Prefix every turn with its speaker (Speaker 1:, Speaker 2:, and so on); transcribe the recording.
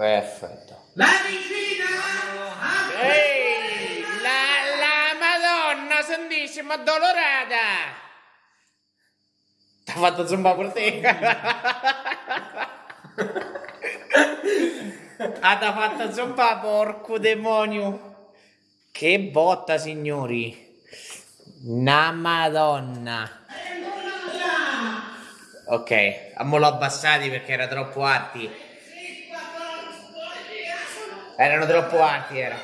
Speaker 1: Perfetto.
Speaker 2: La vicina!
Speaker 1: Ehi, la, la madonna santissima addolorata! T'ha fatto zumba per te? ah, t'ha fatto zumba, porco demonio! Che botta, signori! Una madonna! Ok, a mo l'ho abbassati perché era troppo alti. Erano troppo alti, era.